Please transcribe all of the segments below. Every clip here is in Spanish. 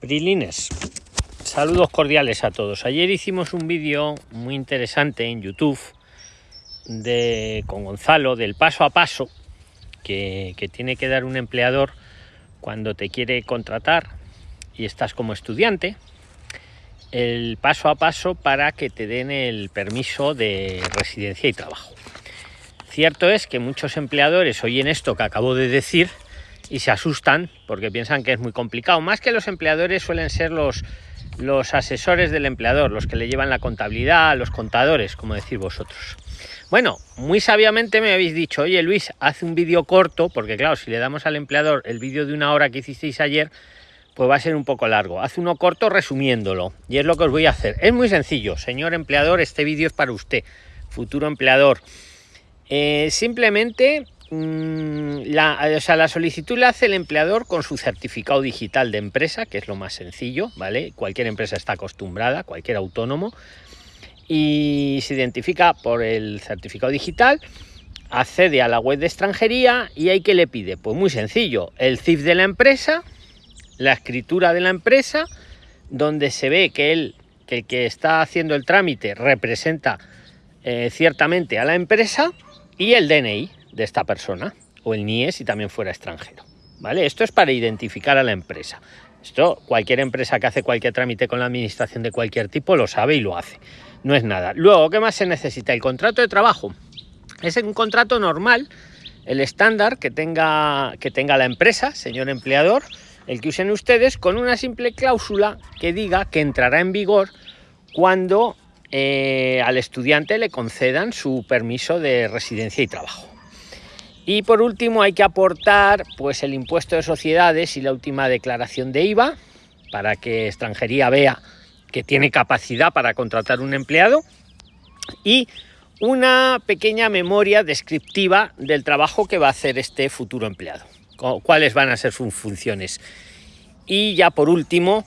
Prilines, saludos cordiales a todos. Ayer hicimos un vídeo muy interesante en YouTube de, con Gonzalo del paso a paso que, que tiene que dar un empleador cuando te quiere contratar y estás como estudiante. El paso a paso para que te den el permiso de residencia y trabajo. Cierto es que muchos empleadores oyen esto que acabo de decir y se asustan porque piensan que es muy complicado. Más que los empleadores suelen ser los, los asesores del empleador, los que le llevan la contabilidad, los contadores, como decir vosotros. Bueno, muy sabiamente me habéis dicho, oye Luis, haz un vídeo corto, porque claro, si le damos al empleador el vídeo de una hora que hicisteis ayer, pues va a ser un poco largo. Haz uno corto resumiéndolo, y es lo que os voy a hacer. Es muy sencillo, señor empleador, este vídeo es para usted, futuro empleador. Eh, simplemente la, o sea, la solicitud la hace el empleador con su certificado digital de empresa, que es lo más sencillo, ¿vale? Cualquier empresa está acostumbrada, cualquier autónomo, y se identifica por el certificado digital, accede a la web de extranjería y hay que le pide, pues muy sencillo, el CIF de la empresa, la escritura de la empresa, donde se ve que él, que el que está haciendo el trámite representa eh, ciertamente a la empresa y el DNI, de esta persona o el NIE si también fuera extranjero. ¿Vale? Esto es para identificar a la empresa. Esto cualquier empresa que hace cualquier trámite con la administración de cualquier tipo lo sabe y lo hace. No es nada. Luego, ¿qué más se necesita? El contrato de trabajo. Es un contrato normal, el estándar que tenga, que tenga la empresa, señor empleador, el que usen ustedes, con una simple cláusula que diga que entrará en vigor cuando eh, al estudiante le concedan su permiso de residencia y trabajo. Y por último hay que aportar pues el impuesto de sociedades y la última declaración de IVA para que extranjería vea que tiene capacidad para contratar un empleado y una pequeña memoria descriptiva del trabajo que va a hacer este futuro empleado, cuáles van a ser sus funciones. Y ya por último,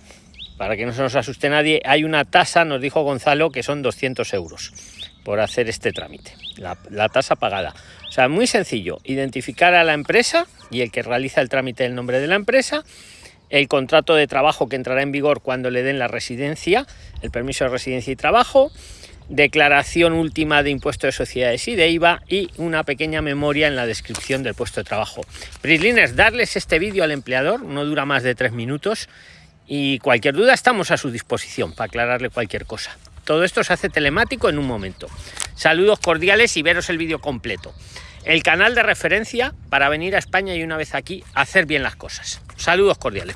para que no se nos asuste nadie, hay una tasa, nos dijo Gonzalo, que son 200 euros por hacer este trámite, la, tasa pagada. O sea, muy sencillo, identificar a la empresa y el que realiza el trámite del nombre de la empresa, el contrato de trabajo que entrará en vigor cuando le den la residencia, el permiso de residencia y trabajo, declaración última de impuesto de sociedades y de IVA y una pequeña memoria en la descripción del puesto de trabajo. Prisliners, darles este vídeo al empleador, no dura más de tres minutos y cualquier duda estamos a su disposición para aclararle cualquier cosa. Todo esto se hace telemático en un momento. Saludos cordiales y veros el vídeo completo. El canal de referencia para venir a España y una vez aquí hacer bien las cosas. Saludos cordiales.